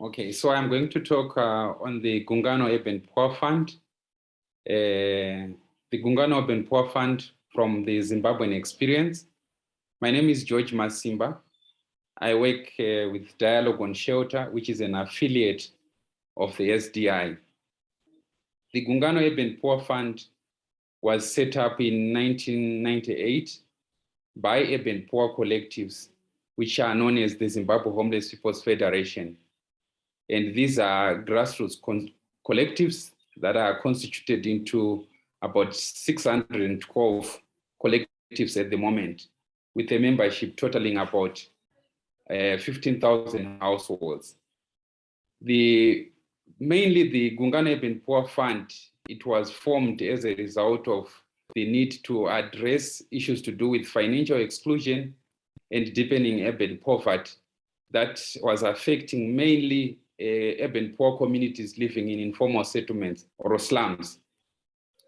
Okay, so I'm going to talk uh, on the Gungano Urban Poor Fund. Uh, the Gungano Urban Poor Fund from the Zimbabwean experience. My name is George Masimba. I work uh, with Dialogue on Shelter, which is an affiliate of the SDI. The Gungano Urban Poor Fund was set up in 1998 by urban poor collectives, which are known as the Zimbabwe Homeless People's Federation. And these are grassroots collectives that are constituted into about 612 collectives at the moment, with a membership totaling about uh, 15,000 households. The mainly the Gungano Urban Poor Fund, it was formed as a result of the need to address issues to do with financial exclusion and deepening urban poverty that was affecting mainly urban poor communities living in informal settlements or slums.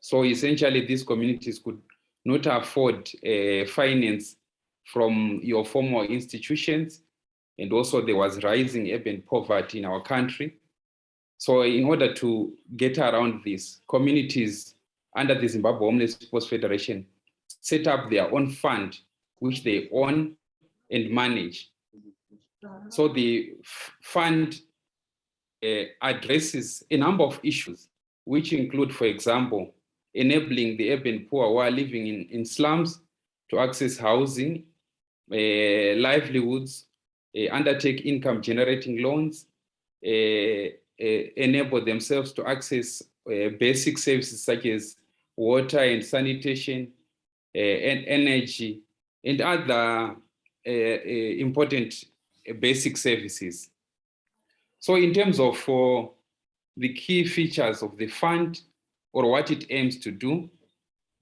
So essentially these communities could not afford uh, finance from your formal institutions. And also there was rising urban poverty in our country. So in order to get around this, communities under the Zimbabwe Homeless People's Federation set up their own fund, which they own and manage. So the fund uh, addresses a number of issues, which include, for example, enabling the urban poor who are living in, in slums to access housing, uh, livelihoods, uh, undertake income generating loans, uh, uh, enable themselves to access uh, basic services such as water and sanitation, and energy, and other important basic services. So in terms of uh, the key features of the fund or what it aims to do,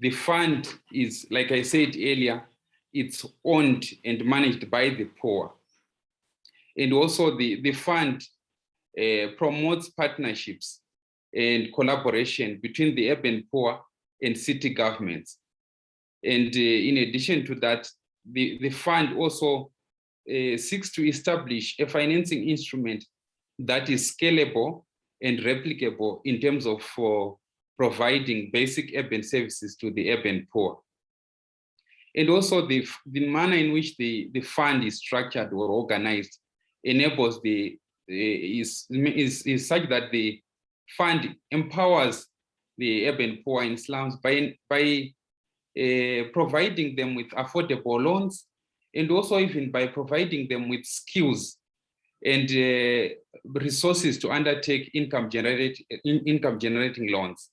the fund is, like I said earlier, it's owned and managed by the poor. And also the, the fund uh, promotes partnerships and collaboration between the urban poor and city governments. And uh, in addition to that, the, the fund also uh, seeks to establish a financing instrument that is scalable and replicable in terms of uh, providing basic urban services to the urban poor. And also the, the manner in which the, the fund is structured or organized enables the, is, is, is such that the fund empowers the urban poor in slums by, by uh, providing them with affordable loans and also even by providing them with skills and uh, resources to undertake income generate in, income generating loans.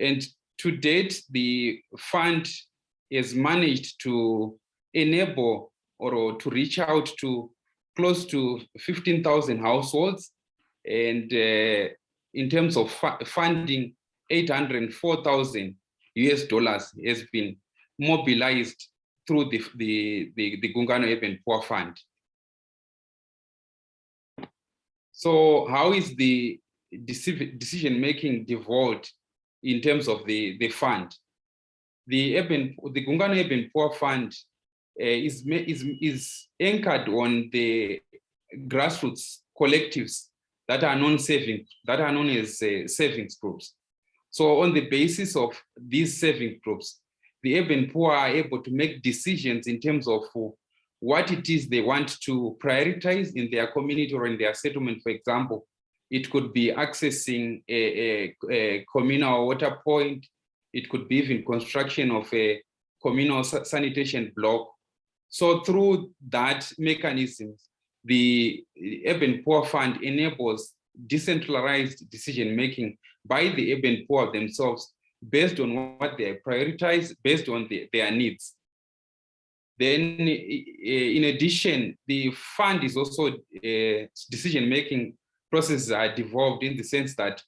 And to date, the fund has managed to enable or to reach out to close to 15,000 households. And uh, in terms of funding, 804,000 US dollars has been mobilized through the, the, the, the Gungano Urban Poor Fund. So how is the decision making devolved in terms of the, the fund? The urban, the Gungano Urban Poor Fund uh, is, is, is anchored on the grassroots collectives that are non-saving, that are known as uh, savings groups. So on the basis of these saving groups, the urban poor are able to make decisions in terms of what it is they want to prioritize in their community or in their settlement, for example. It could be accessing a, a, a communal water point. It could be even construction of a communal sanitation block. So through that mechanism, the Urban Poor Fund enables decentralized decision-making by the urban poor themselves based on what they prioritize, based on the, their needs. Then, in addition, the fund is also uh, decision-making processes are devolved in the sense that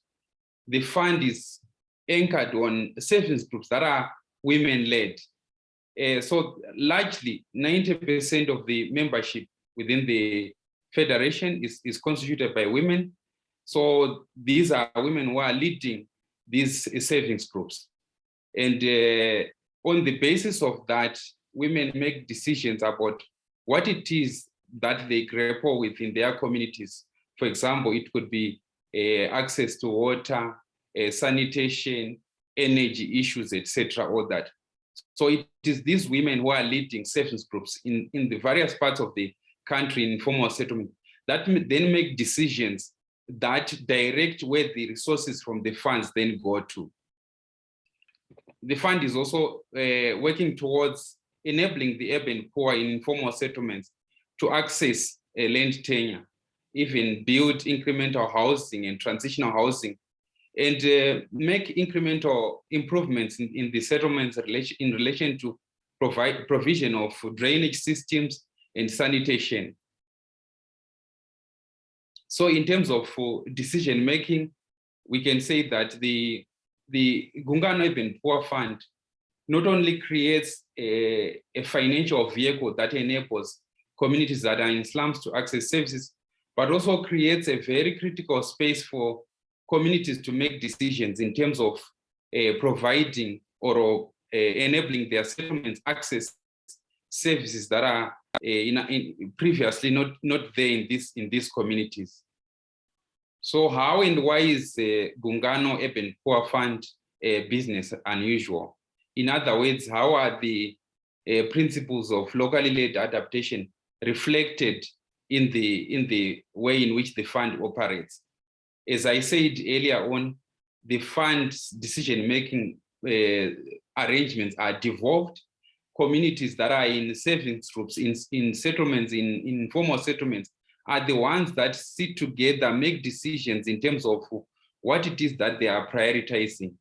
the fund is anchored on savings groups that are women-led. Uh, so largely 90% of the membership within the federation is, is constituted by women. So these are women who are leading these savings groups. And uh, on the basis of that, women make decisions about what it is that they grapple with in their communities For example, it could be uh, access to water, uh, sanitation, energy issues, etc. all that. So it is these women who are leading savings groups in, in the various parts of the country in informal settlement that then make decisions that direct where the resources from the funds then go to. The fund is also uh, working towards enabling the urban poor in informal settlements to access a land tenure, even build incremental housing and transitional housing, and uh, make incremental improvements in, in the settlements in relation to provide provision of drainage systems and sanitation. So in terms of uh, decision making, we can say that the, the Gungano Urban Poor Fund not only creates a, a financial vehicle that enables communities that are in slums to access services, but also creates a very critical space for communities to make decisions in terms of uh, providing or uh, enabling their settlements access services that are uh, in, in previously not not there in this in these communities. So how and why is the Gungano Urban Poor Fund business unusual? In other words, how are the uh, principles of locally led adaptation reflected in the in the way in which the fund operates? As I said earlier on, the fund's decision-making uh, arrangements are devolved communities that are in savings groups, in, in settlements, in, in informal settlements, are the ones that sit together, make decisions in terms of what it is that they are prioritizing.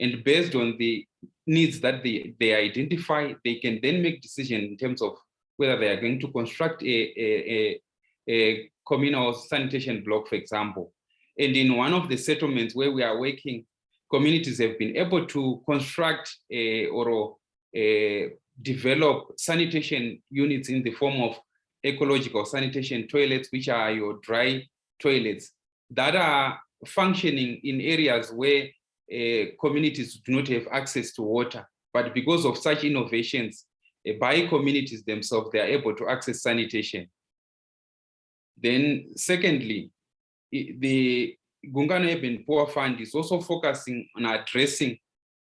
And based on the needs that they, they identify, they can then make decision in terms of whether they are going to construct a, a, a, a communal sanitation block, for example. And in one of the settlements where we are working, communities have been able to construct a, or a, develop sanitation units in the form of ecological sanitation toilets, which are your dry toilets that are functioning in areas where communities do not have access to water. But because of such innovations uh, by communities themselves, they are able to access sanitation. Then secondly, the Gungano Urban Poor Fund is also focusing on addressing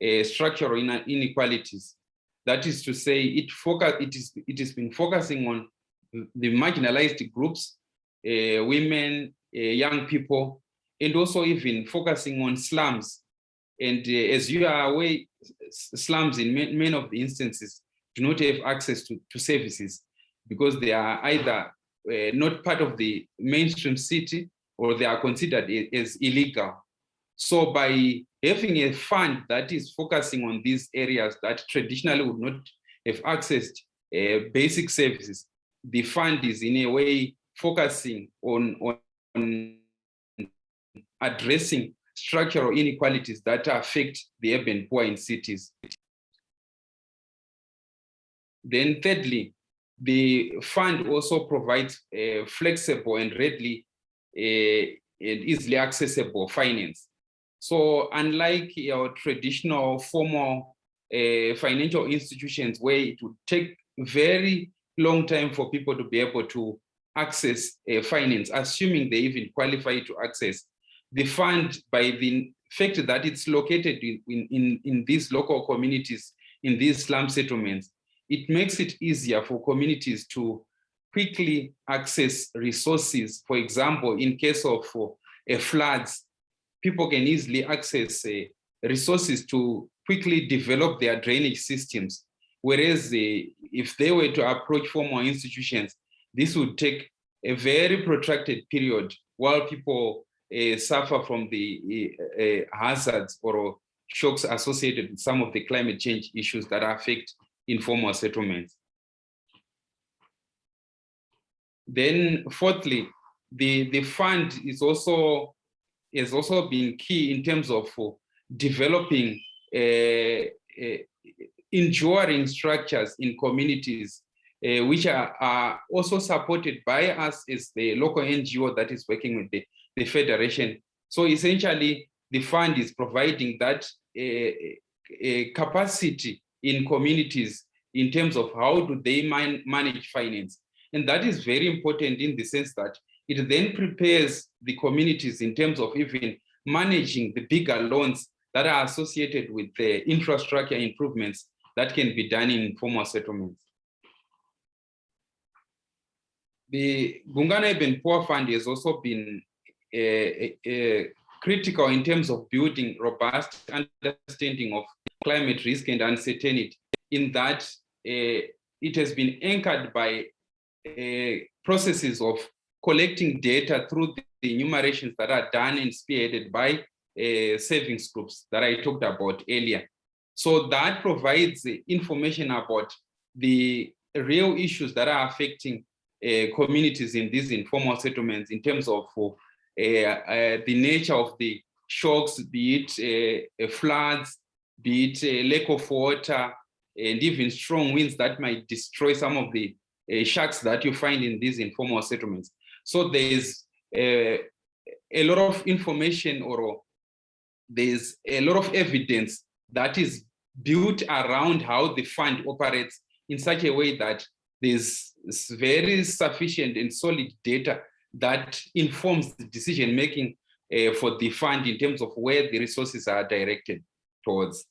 uh, structural inequalities. That is to say, it focus it is it has been focusing on the marginalized groups, uh, women, uh, young people, and also even focusing on slums. And uh, as you are aware, slums in many of the instances do not have access to, to services because they are either uh, not part of the mainstream city or they are considered as illegal. So by having a fund that is focusing on these areas that traditionally would not have accessed uh, basic services, the fund is in a way focusing on, on addressing structural inequalities that affect the urban poor in cities. Then thirdly, the fund also provides a flexible and readily uh, and easily accessible finance. So unlike your traditional formal uh, financial institutions where it would take very long time for people to be able to access uh, finance, assuming they even qualify to access fund by the fact that it's located in, in, in these local communities, in these slum settlements, it makes it easier for communities to quickly access resources. For example, in case of uh, floods, people can easily access uh, resources to quickly develop their drainage systems Whereas if they were to approach formal institutions, this would take a very protracted period while people uh, suffer from the uh, hazards or shocks associated with some of the climate change issues that affect informal settlements. Then fourthly, the, the fund is also has also been key in terms of uh, developing a, enduring structures in communities, uh, which are, are, also supported by us is the local NGO that is working with the, the Federation. So essentially, the fund is providing that uh, capacity in communities in terms of how do they man manage finance. And that is very important in the sense that It then prepares the communities in terms of even managing the bigger loans that are associated with the infrastructure improvements that can be done in informal settlements. The Gungano Urban Poor Fund has also been uh, uh, critical in terms of building robust understanding of climate risk and uncertainty in that it has been anchored by processes of collecting data through the enumerations that are done and spearheaded by uh, savings groups that I talked about earlier. So that provides information about the real issues that are affecting communities in these informal settlements in terms of uh, uh, the nature of the shocks, be it uh, floods, be it lack of water, and even strong winds that might destroy some of the uh, sharks that you find in these informal settlements. So there's uh, a lot of information or there's a lot of evidence that is built around how the fund operates in such a way that there's very sufficient and solid data that informs the decision making uh, for the fund in terms of where the resources are directed towards.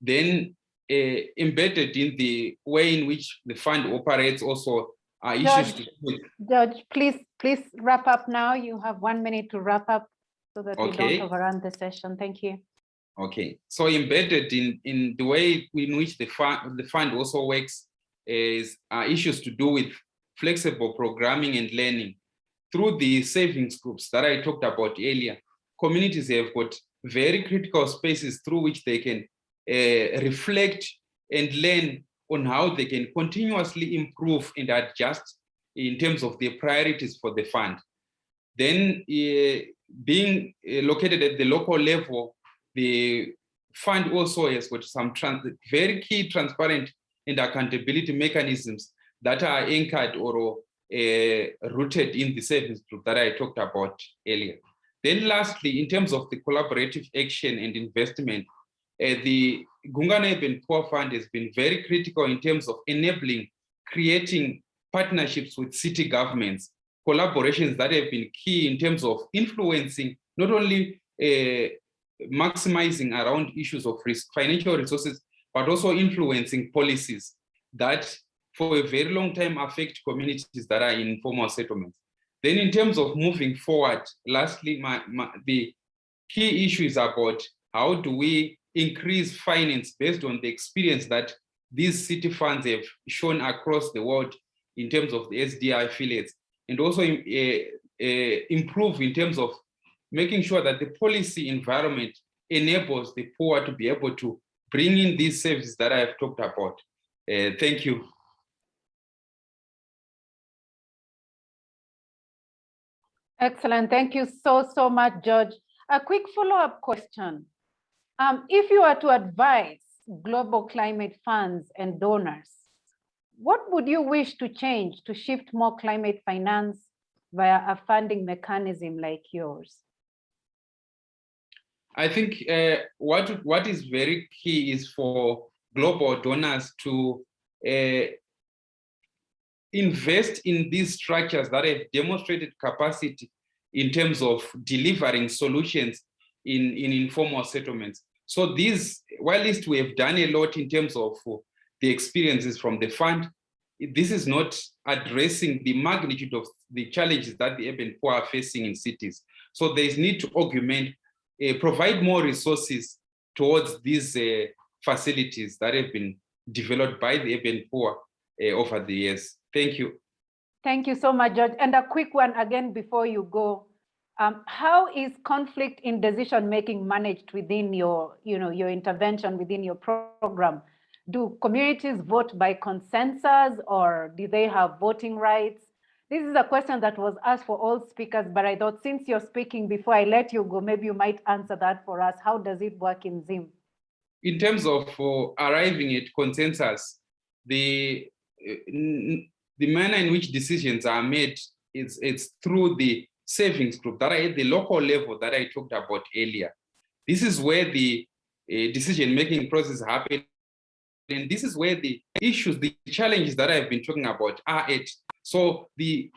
Then uh, embedded in the way in which the fund operates also are issues George, George, please, please wrap up now. You have one minute to wrap up so that we don't overrun the session. Thank you. Okay, so embedded in, in the way in which the fund, the fund also works is uh, issues to do with flexible programming and learning. Through the savings groups that I talked about earlier, communities have got very critical spaces through which they can uh, reflect and learn on how they can continuously improve and adjust in terms of their priorities for the fund. Then uh, being uh, located at the local level, the fund also has got some very key transparent and accountability mechanisms that are anchored or uh, rooted in the service group that I talked about earlier. Then lastly, in terms of the collaborative action and investment, uh, the Gungano Urban Poor Fund has been very critical in terms of enabling, creating partnerships with city governments, collaborations that have been key in terms of influencing not only uh, maximizing around issues of risk, financial resources, but also influencing policies that for a very long time affect communities that are in informal settlements. Then in terms of moving forward, lastly, my, my, the key issue is about how do we increase finance based on the experience that these city funds have shown across the world in terms of the SDI affiliates, and also uh, uh, improve in terms of making sure that the policy environment enables the poor to be able to bring in these services that I have talked about. Uh, thank you. Excellent. Thank you so, so much, George. A quick follow-up question. Um, if you were to advise global climate funds and donors, what would you wish to change to shift more climate finance via a funding mechanism like yours? I think uh, what, what is very key is for global donors to uh, invest in these structures that have demonstrated capacity in terms of delivering solutions in, in informal settlements. So these, while least we have done a lot in terms of the experiences from the fund, this is not addressing the magnitude of the challenges that the urban poor are facing in cities. So there is need to augment, provide more resources towards these uh, facilities that have been developed by the urban poor uh, over the years. Thank you. Thank you so much, George. And a quick one again before you go. Um, how is conflict in decision making managed within your, you know, your intervention within your program? Do communities vote by consensus or do they have voting rights? This is a question that was asked for all speakers, but I thought since you're speaking before I let you go, maybe you might answer that for us. How does it work in Zim? In terms of uh, arriving at consensus, the uh, the manner in which decisions are made is it's through the savings group that are at the local level that I talked about earlier. This is where the uh, decision-making process happens and this is where the issues, the challenges that I've been talking about are at. So the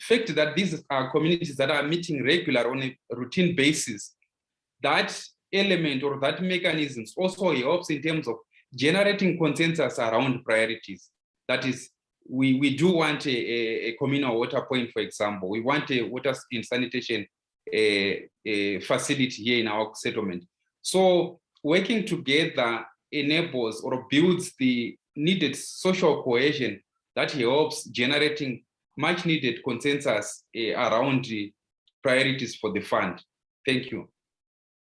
fact that these are communities that are meeting regular on a routine basis, that element or that mechanisms also helps in terms of generating consensus around priorities. That is, we, we do want a, a, communal water point, for example. We want a water and sanitation a, a facility here in our settlement. So working together enables or builds the needed social cohesion that helps generating much needed consensus uh, around the priorities for the fund. Thank you.